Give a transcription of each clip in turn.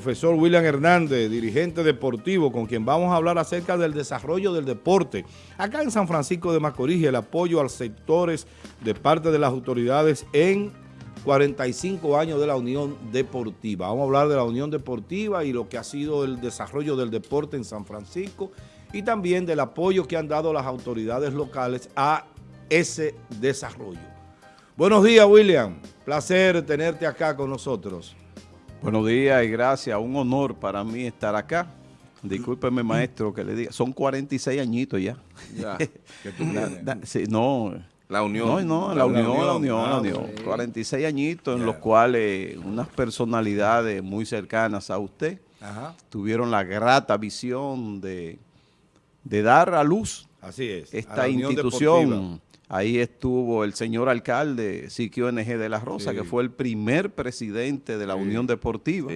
profesor William Hernández, dirigente deportivo, con quien vamos a hablar acerca del desarrollo del deporte. Acá en San Francisco de Macorís, el apoyo a sectores de parte de las autoridades en 45 años de la Unión Deportiva. Vamos a hablar de la Unión Deportiva y lo que ha sido el desarrollo del deporte en San Francisco y también del apoyo que han dado las autoridades locales a ese desarrollo. Buenos días, William. Placer tenerte acá con nosotros. Buenos días y gracias. Un honor para mí estar acá. Discúlpeme, maestro, que le diga. Son 46 añitos ya. Ya, que tú sí, no. La unión. No, no, la, unión, la unión, la unión. 46 añitos en los cuales unas personalidades muy cercanas a usted tuvieron la grata visión de, de dar a luz Así es, esta institución Ahí estuvo el señor alcalde Siquio NG de la Rosa, que fue el primer presidente de la Unión Deportiva.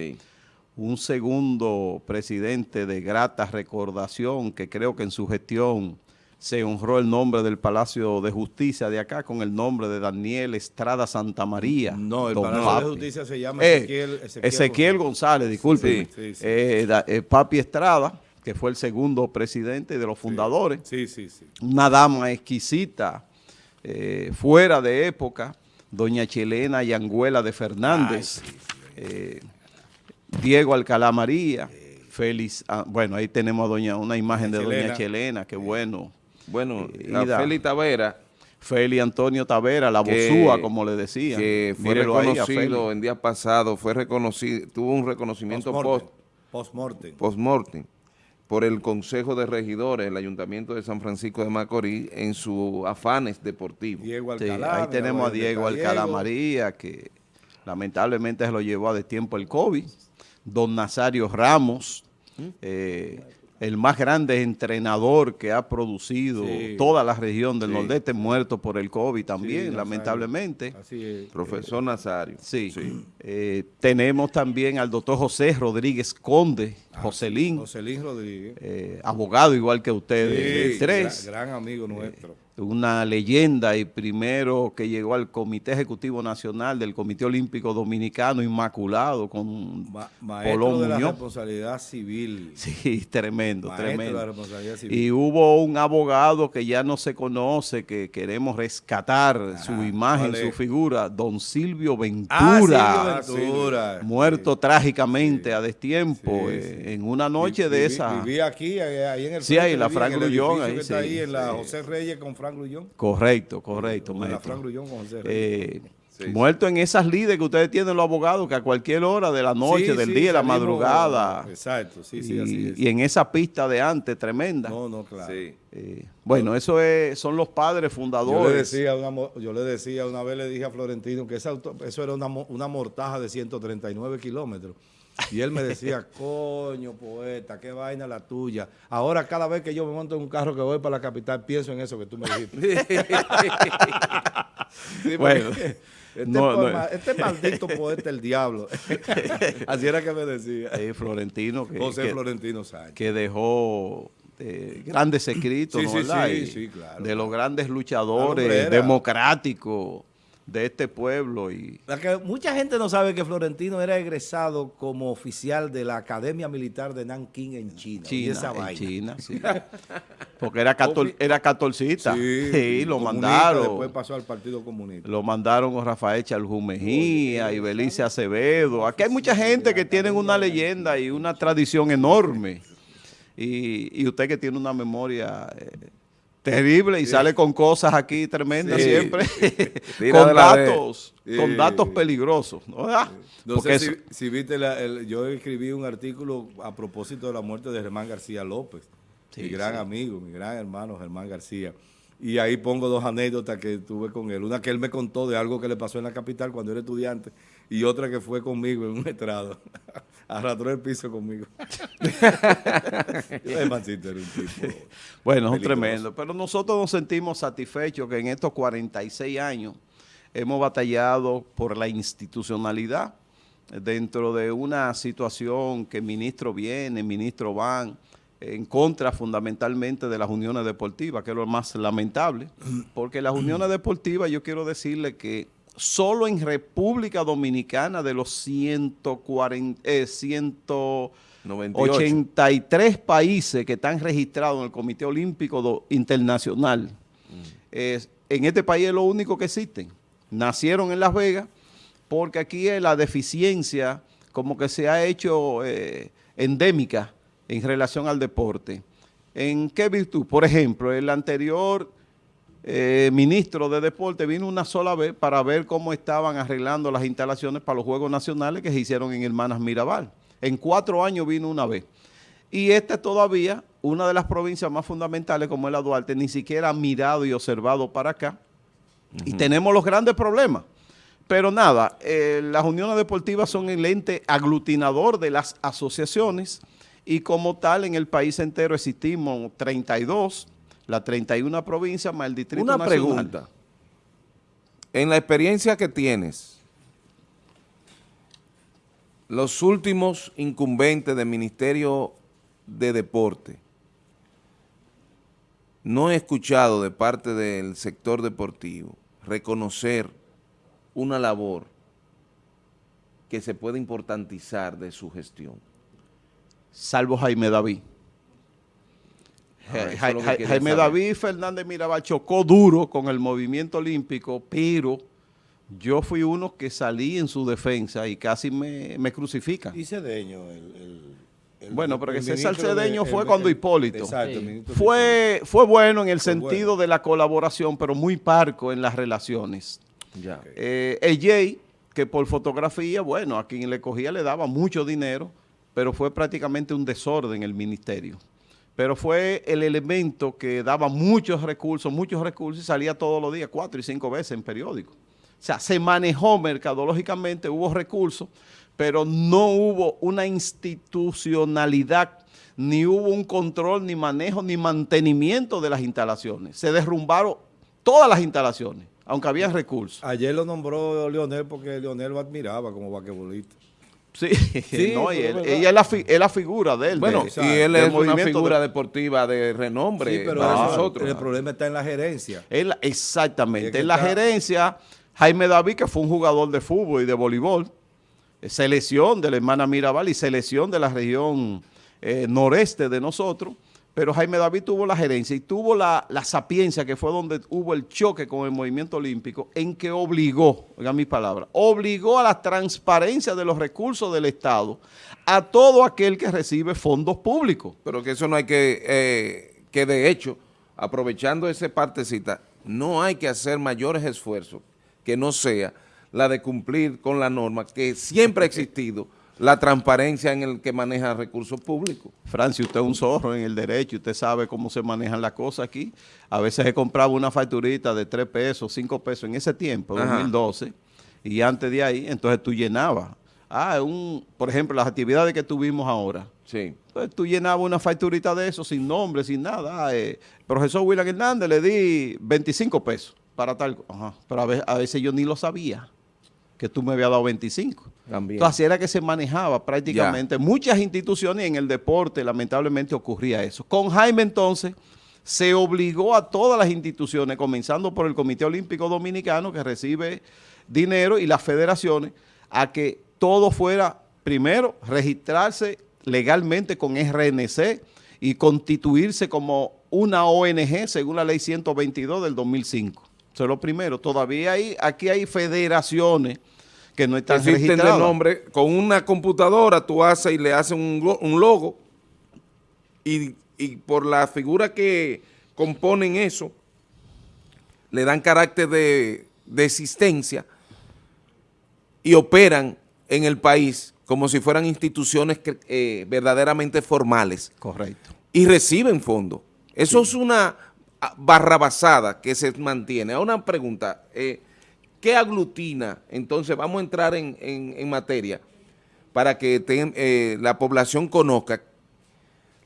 Un segundo presidente de grata recordación, que creo que en su gestión se honró el nombre del Palacio de Justicia de acá con el nombre de Daniel Estrada Santa María. No, el Palacio de Justicia se llama eh, Ezequiel, Ezequiel, González, disculpe. Eh, eh, Papi Estrada, que fue el segundo presidente de los fundadores. Sí, sí, sí. Una dama exquisita, eh, fuera de época, doña Chilena Yanguela de Fernández, eh, Diego Alcalá María, Félix, ah, bueno, ahí tenemos doña una imagen de doña Chelena, qué bueno. Bueno, eh, Félix Tavera. Félix Antonio Tavera, la bozúa, como le decía. Que fue reconocido en día pasado, fue reconocido, tuvo un reconocimiento post-mortem. Post-mortem por el Consejo de Regidores del Ayuntamiento de San Francisco de Macorís en sus afanes deportivos. Diego Alcalá. ahí tenemos a Diego Alcalá María, que lamentablemente se lo llevó a de tiempo el COVID. Don Nazario Ramos, ¿Mm? eh, el más grande entrenador que ha producido toda la región del Nordeste, muerto por el COVID también, lamentablemente. Así es. Profesor Nazario. Sí. Eh, tenemos también al doctor José Rodríguez Conde, ah, Joselín. Joselín Rodríguez. Eh, abogado igual que ustedes. tres. Gran, amigo nuestro una leyenda y primero que llegó al Comité Ejecutivo Nacional del Comité Olímpico Dominicano Inmaculado con Ma Maestro de la responsabilidad civil. Sí, tremendo, tremendo. Y hubo un abogado que ya no se conoce, que queremos rescatar su imagen, su figura, don Silvio Ventura. Ah, Silvio Ventura. Muerto trágicamente a destiempo eh, en una noche de esa. Vivía aquí, ahí en el Sí, ahí, la Frank Grullón. Ahí, ahí en la José Reyes con Correcto, correcto. Eh, muerto en esas líderes que ustedes tienen los abogados, que a cualquier hora de la noche, del día, de la madrugada. Exacto, sí, sí, y, así Y en esa pista de antes, tremenda. No, no, claro. Eh, bueno, eso es, son los padres fundadores. Yo le, decía una, yo le decía, una vez le dije a Florentino que eso era una, una mortaja de 139 kilómetros. Y él me decía, coño, poeta, qué vaina la tuya. Ahora cada vez que yo me monto en un carro que voy para la capital, pienso en eso que tú me dijiste. bueno, este, este, maldito poeta el diablo. Así era que me decía. Florentino. Que, José Florentino Sánchez. Que dejó eh, grandes escritos, sí, sí, sí, claro. De los grandes luchadores democráticos de este pueblo. y que Mucha gente no sabe que Florentino era egresado como oficial de la Academia Militar de Nanking en China. China en China, sí. Porque era, era catorcita. Sí, lo mandaron. Después pasó al Partido Comunista. Lo mandaron con Rafael Chaljú Mejía y Belice Acevedo. Aquí hay mucha gente que tienen una leyenda y una tradición enorme. Y, y usted que tiene una memoria... Eh, Terrible, y sale con cosas aquí tremendas siempre, con datos, con datos peligrosos. ¿no? Ah, sé si, viste, yo escribí un artículo a propósito de la muerte de Germán García López, mi gran amigo, mi gran hermano Germán García. Y ahí pongo dos anécdotas que tuve con él. Una que él me contó de algo que le pasó en la capital cuando era estudiante y otra que fue conmigo en un estrado. Arrastró el piso conmigo. bueno, es tremendo. Pero nosotros nos sentimos satisfechos que en estos 46 años hemos batallado por la institucionalidad dentro de una situación que ministro viene, ministro van, en contra fundamentalmente de las uniones deportivas, que es lo más lamentable, porque las uniones deportivas yo quiero decirle que solo en República Dominicana de los 140, eh, 183 países que están registrados en el Comité Olímpico Internacional. Mm. en este país es lo único que existen. Nacieron en Las Vegas porque aquí es la deficiencia como que se ha hecho eh, endémica en relación al deporte. ¿En qué virtud? Por ejemplo, el anterior eh, ministro de Deporte vino una sola vez para ver cómo estaban arreglando las instalaciones para los Juegos Nacionales que se hicieron en Hermanas Mirabal. En cuatro años vino una vez. Y esta todavía, una de las provincias más fundamentales como es la Duarte, ni siquiera ha mirado y observado para acá. Y tenemos los grandes problemas. Pero nada, eh, las uniones deportivas son el ente aglutinador de las asociaciones y como tal en el país entero existimos 32, la 31 provincias más el Distrito Una pregunta. En la experiencia que tienes, los últimos incumbentes del Ministerio de Deporte, no he escuchado de parte del sector deportivo reconocer una labor que se puede importantizar de su gestión. Salvo Jaime David. Ah, Jaime David Fernández Mirabal chocó duro con el movimiento olímpico, pero yo fui uno que salí en su defensa y casi me, me crucifican. Y Cedeño, el, bueno, pero que César Cedeño fue cuando Hipólito. Exacto, fue, fue bueno en el sentido de la colaboración, pero muy parco en las relaciones. Ya. Eh, el Jay, que por fotografía, bueno, a quien le cogía le daba mucho dinero, pero fue prácticamente un desorden el ministerio. Pero fue el elemento que daba muchos recursos, muchos recursos y salía todos los días, cuatro y cinco veces en periódico. O sea, se manejó mercadológicamente, hubo recursos, pero no hubo una institucionalidad, ni hubo un control, ni manejo, ni mantenimiento de las instalaciones. Se derrumbaron todas las instalaciones aunque había recursos. Ayer lo nombró Leonel porque Leonel lo admiraba como vaquebolista. Sí, sí no, y él, ella es la, figura de él. Bueno, y él es una figura deportiva de renombre pero para nosotros. El problema está en la gerencia. exactamente, en la gerencia, Jaime David, que fue un jugador de fútbol y de voleibol, selección de la hermana Mirabal y selección de la región eh, noreste de nosotros, pero Jaime David tuvo la gerencia y tuvo la, sapiencia, que fue donde hubo el choque con el movimiento olímpico, en que obligó, oigan mis palabras, obligó a la transparencia de los recursos del Estado a todo aquel que recibe fondos públicos. Pero que eso no hay que, eh, que de hecho, aprovechando esa partecita, no hay que hacer mayores esfuerzos que no sea la de cumplir con la norma que siempre ha existido la transparencia en el que maneja recursos públicos. Francia, usted es un zorro en el derecho, usted sabe cómo se manejan las cosas aquí. A veces se compraba una facturita de 3 pesos, 5 pesos en ese tiempo, 2012, y antes de ahí, entonces tú llenabas. Ah, un, por ejemplo, las actividades que tuvimos ahora. Sí. Entonces tú llenabas una facturita de eso sin nombre, sin nada. Ah, eh, profesor William Hernández le di 25 pesos para tal. Ajá. Pero a veces yo ni lo sabía que tú me habías dado 25. Entonces, así era que se manejaba prácticamente. Muchas instituciones en el deporte, lamentablemente, ocurría eso. Con Jaime, entonces, se obligó a todas las instituciones, comenzando por el Comité Olímpico Dominicano, que recibe dinero, y las federaciones, a que todo fuera, primero, registrarse legalmente con RNC y constituirse como una ONG, según la ley 122 del 2005. Eso es lo primero. Todavía hay, aquí hay federaciones que no están Existen registradas. de nombre, con una computadora tú haces y le haces un, logo y, por la figura que componen eso, le dan carácter de, existencia y operan en el país como si fueran instituciones eh, verdaderamente formales. Correcto. Y reciben fondos. Eso es una barrabasada que se mantiene. A una pregunta, eh, ¿qué aglutina? Entonces vamos a entrar en, materia para que eh, la población conozca.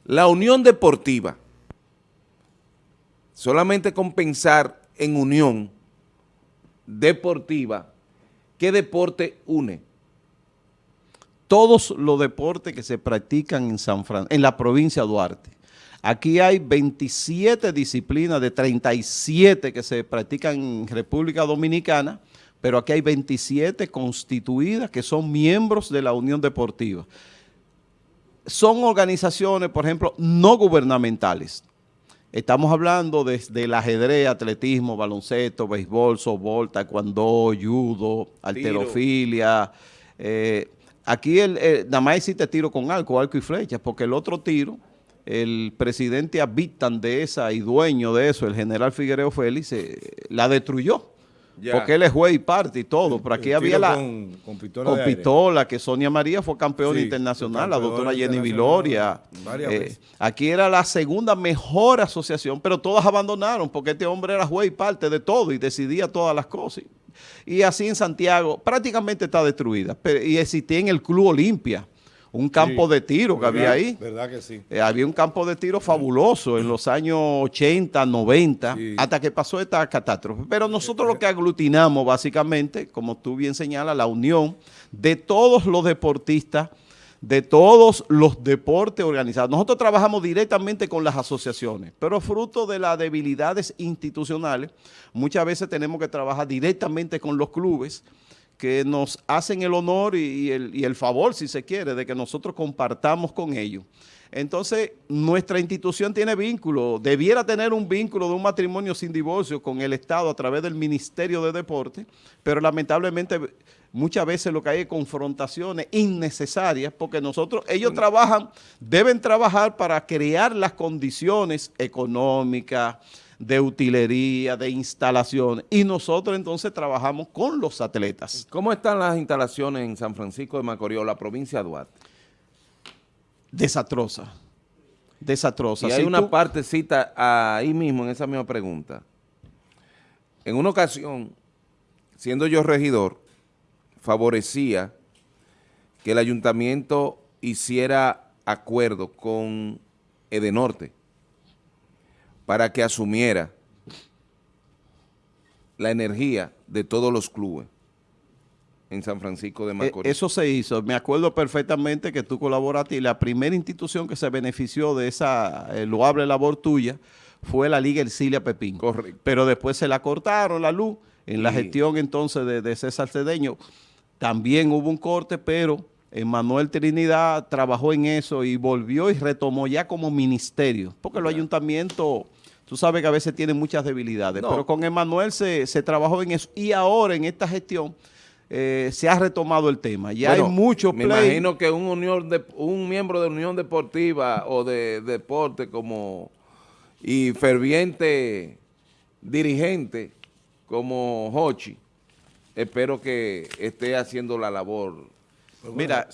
La unión deportiva, solamente con pensar en unión deportiva, ¿qué deporte une? Todos los deportes que se practican en San Fran en la provincia de Duarte Aquí hay 27 disciplinas de 37 que se practican en República Dominicana, pero aquí hay 27 constituidas que son miembros de la Unión Deportiva. Son organizaciones, por ejemplo, no gubernamentales. Estamos hablando desde el ajedrez, atletismo, baloncesto, béisbol, softball, taekwondo, judo, alterofilia. Eh, aquí el, nada más existe tiro con arco, arco y flechas, porque el otro tiro, el presidente habitan de esa y dueño de eso, el general Figuereo Félix, eh, la destruyó. Porque él es juez y parte y todo. Pero aquí había la... Con, pistola, que Sonia María fue campeona internacional, la doctora Jenny Viloria. Eh, aquí era la segunda mejor asociación, pero todas abandonaron porque este hombre era juez y parte de todo y decidía todas las cosas. Y así en Santiago prácticamente está destruida. y existía en el Club Olimpia un campo de tiro que había ahí. ¿Verdad que sí? Eh, había un campo de tiro fabuloso en los años 80, 90, hasta que pasó esta catástrofe. Pero nosotros lo que aglutinamos básicamente, como tú bien señalas, la unión de todos los deportistas, de todos los deportes organizados. Nosotros trabajamos directamente con las asociaciones, pero fruto de las debilidades institucionales, muchas veces tenemos que trabajar directamente con los clubes, que nos hacen el honor y, el, favor, si se quiere, de que nosotros compartamos con ellos. Entonces, nuestra institución tiene vínculo, debiera tener un vínculo de un matrimonio sin divorcio con el Estado a través del Ministerio de Deporte, pero lamentablemente muchas veces lo que hay es confrontaciones innecesarias porque nosotros, ellos trabajan, deben trabajar para crear las condiciones económicas, de utilería, de instalaciones, y nosotros entonces trabajamos con los atletas. ¿Cómo están las instalaciones en San Francisco de Macorís, la provincia de Duarte? Desastrosa, desastrosa. Y hay una partecita ahí mismo en esa misma pregunta. En una ocasión, siendo yo regidor, favorecía que el ayuntamiento hiciera acuerdo con Edenorte para que asumiera la energía de todos los clubes en San Francisco de Macorís. Eso se hizo. Me acuerdo perfectamente que tú colaboraste y la primera institución que se benefició de esa eh, loable labor tuya fue la Liga Ercilia Pepín. Correcto. Pero después se la cortaron la luz en la gestión entonces de, de César Cedeño. También hubo un corte, pero Manuel Trinidad trabajó en eso y volvió y retomó ya como ministerio, porque los ayuntamientos Tú sabes que a veces tiene muchas debilidades, pero con Emanuel se, trabajó en eso. Y ahora en esta gestión eh, se ha retomado el tema. Ya hay mucho Me imagino que un, unión de, un miembro de Unión Deportiva o de, deporte como y ferviente dirigente como Hochi, espero que esté haciendo la labor pues Mira,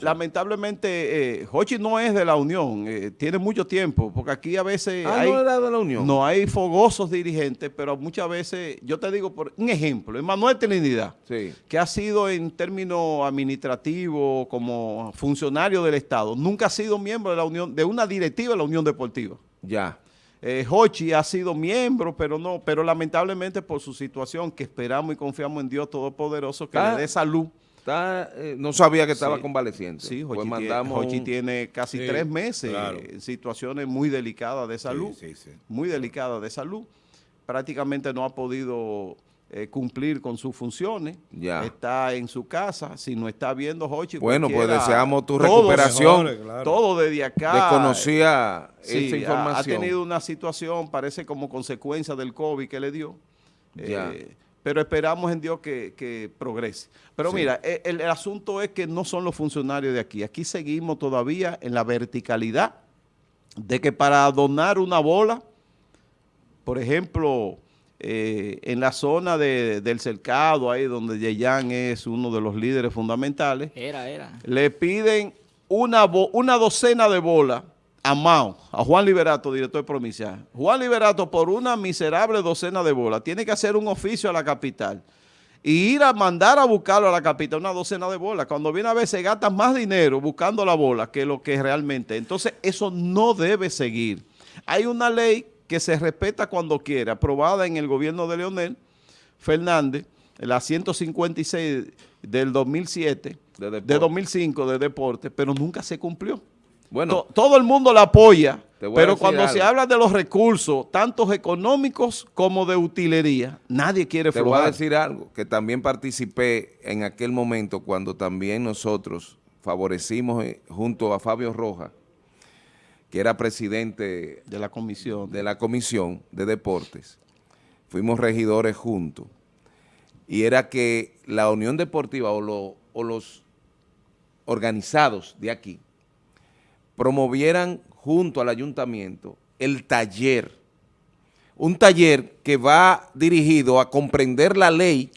lamentablemente, eh, Hochi no es de la Unión, eh, tiene mucho tiempo, porque aquí a veces ah, hay, no, de la Unión. no hay fogosos dirigentes, pero muchas veces, yo te digo por un ejemplo, Emanuel Trinidad, que ha sido en términos administrativos como funcionario del Estado, nunca ha sido miembro de la Unión, de una directiva de la Unión Deportiva. Ya. Eh, Hochi ha sido miembro, pero no, pero lamentablemente por su situación, que esperamos y confiamos en Dios Todopoderoso, que le ah. dé salud, eh, no sabía que estaba convaleciente. Sí, Jochi, pues tiene, casi tres meses en situaciones muy delicadas de salud, muy delicadas de salud. Prácticamente no ha podido eh, cumplir con sus funciones. Ya. Está en su casa, si no está viendo Jochi. Bueno, pues deseamos tu recuperación. Todo desde acá. Desconocía esa información. Ha, tenido una situación, parece como consecuencia del COVID que le dio. Ya. Eh, pero esperamos en Dios que, progrese. Pero mira, e, el, asunto es que no son los funcionarios de aquí. Aquí seguimos todavía en la verticalidad de que para donar una bola, por ejemplo, eh, en la zona del cercado, ahí donde Yeyan es uno de los líderes fundamentales, era, era. le piden una, una docena de bolas a Mao, a Juan Liberato, director provincial. Juan Liberato, por una miserable docena de bolas, tiene que hacer un oficio a la capital y ir a mandar a buscarlo a la capital, una docena de bolas. Cuando viene a ver, se gasta más dinero buscando la bola que lo que realmente. Entonces, eso no debe seguir. Hay una ley que se respeta cuando quiere, aprobada en el gobierno de Leonel Fernández, la 156 del 2007, de, de 2005 de deporte, pero nunca se cumplió. Bueno, todo el mundo la apoya Pero cuando se habla de los recursos, tanto económicos como de utilería, nadie quiere Te voy a decir algo, que también participé en aquel momento cuando también nosotros favorecimos eh, junto a Fabio Rojas, que era presidente de la comisión de la comisión de deportes. Fuimos regidores juntos. Y era que la Unión Deportiva o, o los organizados de aquí promovieran junto al ayuntamiento el taller, un taller que va dirigido a comprender la ley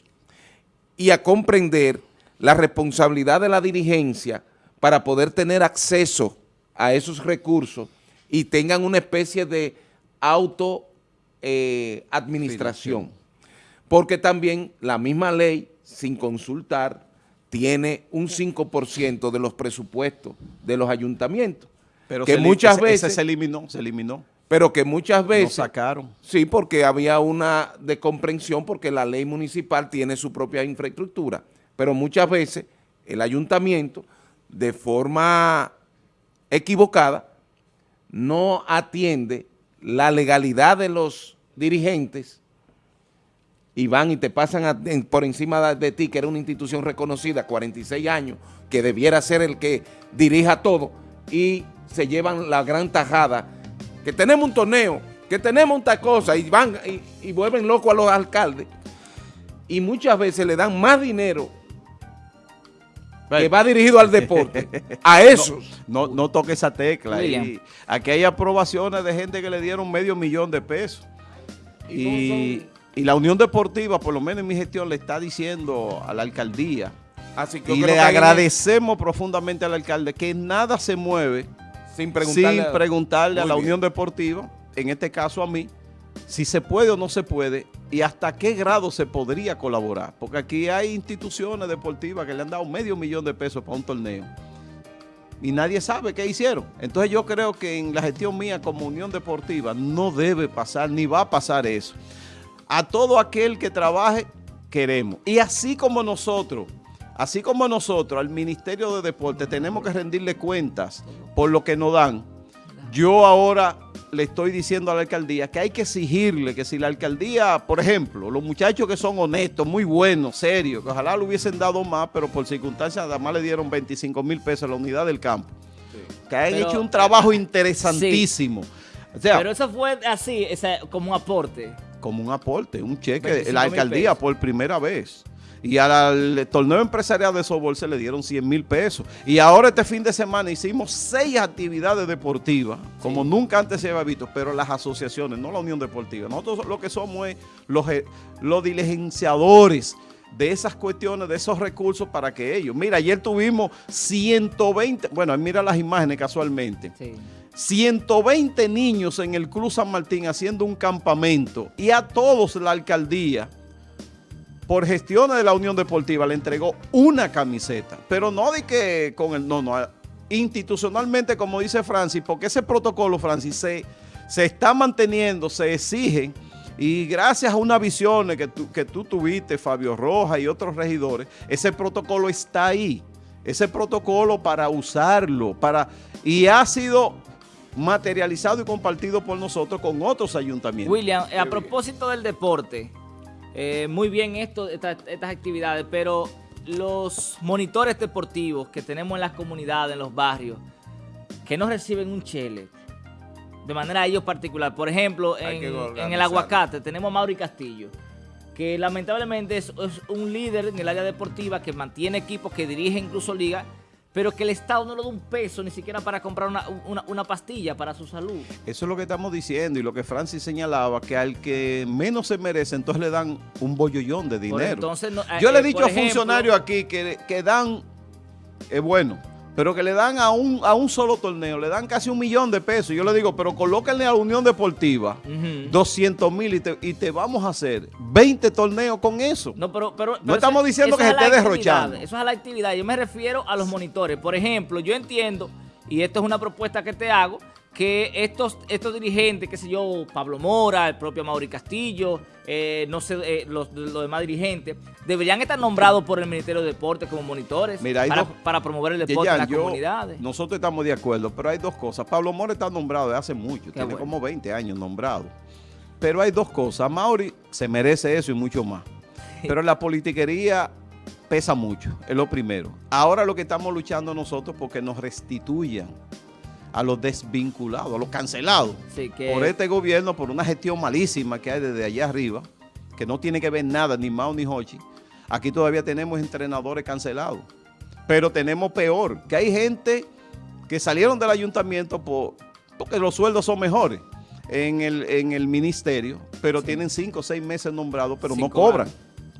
y a comprender la responsabilidad de la dirigencia para poder tener acceso a esos recursos y tengan una especie de auto eh, administración. Porque también la misma ley, sin consultar, tiene un 5% de los presupuestos de los ayuntamientos. Pero que muchas veces... se eliminó, se eliminó. Pero que muchas veces... sacaron. Sí, porque había una descomprensión porque la ley municipal tiene su propia infraestructura. Pero muchas veces el ayuntamiento, de forma equivocada, no atiende la legalidad de los dirigentes y van y te pasan por encima de ti, que era una institución reconocida, 46 años, que debiera ser el que dirija todo, y se llevan la gran tajada, que tenemos un torneo, que tenemos tal cosa, y van y, vuelven locos a los alcaldes, y muchas veces le dan más dinero que va dirigido al deporte, a esos. No, no, toque esa tecla. Y aquí hay aprobaciones de gente que le dieron medio millón de pesos. Y, la Unión Deportiva, por lo menos en mi gestión, le está diciendo a la alcaldía, Así que y le agradecemos profundamente al alcalde que nada se mueve sin preguntarle, a la Unión Deportiva, en este caso a mí, si se puede o no se puede y hasta qué grado se podría colaborar. Porque aquí hay instituciones deportivas que le han dado medio millón de pesos para un torneo y nadie sabe qué hicieron. Entonces yo creo que en la gestión mía como Unión Deportiva no debe pasar ni va a pasar eso. A todo aquel que trabaje queremos. Y así como nosotros, así como nosotros al Ministerio de Deporte tenemos que rendirle cuentas por lo que nos dan, yo ahora le estoy diciendo a la alcaldía que hay que exigirle que si la alcaldía, por ejemplo, los muchachos que son honestos, muy buenos, serios, que ojalá le hubiesen dado más, pero por circunstancias además le dieron 25 mil pesos a la unidad del campo, que han hecho un trabajo interesantísimo. pero eso fue así, como un aporte. Como un aporte, un cheque, la alcaldía por primera vez y al torneo empresarial de softball se le dieron 100 mil pesos. Y ahora este fin de semana hicimos seis actividades deportivas, como nunca antes se había visto, pero las asociaciones, no la Unión Deportiva. Nosotros lo que somos es los, eh, los diligenciadores de esas cuestiones, de esos recursos para que ellos... Mira, ayer tuvimos 120, bueno, mira las imágenes casualmente. 120 niños en el Cruz San Martín haciendo un campamento y a todos la alcaldía por gestiones de la Unión Deportiva le entregó una camiseta, pero no de que con el, no, no, institucionalmente como dice Francis, porque ese protocolo, Francis, se, se está manteniendo, se exige y gracias a una visión que tú, que tú tuviste, Fabio Roja y otros regidores, ese protocolo está ahí, ese protocolo para usarlo, para y ha sido materializado y compartido por nosotros con otros ayuntamientos. William, a propósito del deporte, eh, muy bien esto, estas, actividades, pero los monitores deportivos que tenemos en las comunidades, en los barrios, que no reciben un chele, de manera ellos particular. Por ejemplo, en, en, el aguacate tenemos a Mauri Castillo, que lamentablemente es, es, un líder en el área deportiva que mantiene equipos, que dirige incluso ligas, pero que el Estado no le da un peso ni siquiera para comprar una, pastilla para su salud. Eso es lo que estamos diciendo y lo que Francis señalaba, que al que menos se merece, entonces le dan un bollollón de dinero. Yo le he eh, dicho a funcionarios aquí que, que dan, es bueno, pero que le dan a un, a un solo torneo, le dan casi un millón de pesos. Yo le digo, pero colóquenle a la Unión Deportiva 200 mil y te, vamos a hacer 20 torneos con eso. No, pero, pero, no estamos diciendo que se esté derrochando. Eso es a la actividad. Yo me refiero a los monitores. Por ejemplo, yo entiendo, y esto es una propuesta que te hago, que estos, estos dirigentes, qué sé yo, Pablo Mora, el propio Mauri Castillo, eh, no sé, eh, los, demás dirigentes, deberían estar nombrados por el Ministerio de Deportes como monitores para, promover el deporte en las comunidades. Nosotros estamos de acuerdo, pero hay dos cosas. Pablo Mora está nombrado desde hace mucho, tiene como 20 años nombrado. Pero hay dos cosas. Mauri se merece eso y mucho más. Pero la politiquería pesa mucho, es lo primero. Ahora lo que estamos luchando nosotros porque nos restituyan a los desvinculados, a los cancelados por este gobierno, por una gestión malísima que hay desde allá arriba, que no tiene que ver nada, ni Mao ni Hochi. Aquí todavía tenemos entrenadores cancelados. Pero tenemos peor, que hay gente que salieron del ayuntamiento por, porque los sueldos son mejores en el, en el ministerio, pero tienen cinco o seis meses nombrados, pero no cobran.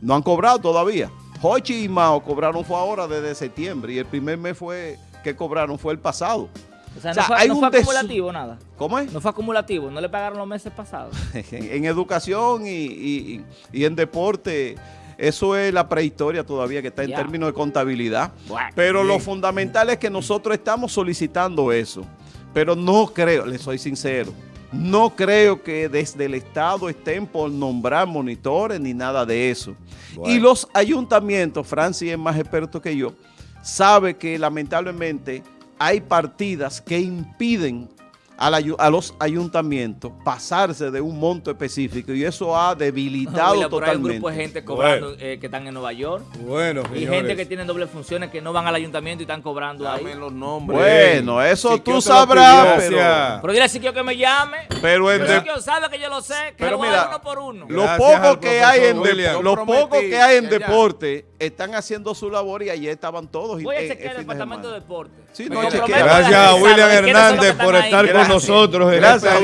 No han cobrado todavía. Hochi y Mao cobraron fue ahora desde septiembre y el primer mes fue que cobraron fue el pasado. O sea, no, fue, hay acumulativo nada. ¿Cómo es? No fue acumulativo, no le pagaron los meses pasados. en, educación y, en deporte, eso es la prehistoria todavía que está en términos de contabilidad. Pero lo fundamental es que nosotros estamos solicitando eso. Pero no creo, le soy sincero, no creo que desde el Estado estén por nombrar monitores ni nada de eso. Y los ayuntamientos, Francis es más experto que yo, sabe que lamentablemente hay partidas que impiden a, los ayuntamientos pasarse de un monto específico y eso ha debilitado totalmente. Hay un grupo de gente cobrando eh, que están en Nueva York. Bueno, Y gente que tiene doble funciones que no van al ayuntamiento y están cobrando Dame ahí. los nombres. Bueno, eso tú sabrás. Pero, pero dile a Siquio que me llame. Pero el Siquio sabe que yo lo sé, que pero lo mira, uno por uno. Lo poco que hay en, lo poco que hay en deporte están haciendo su labor y ayer estaban todos. Voy a chequear el departamento de deporte. Gracias a William Hernández por estar con nosotros. Gracias.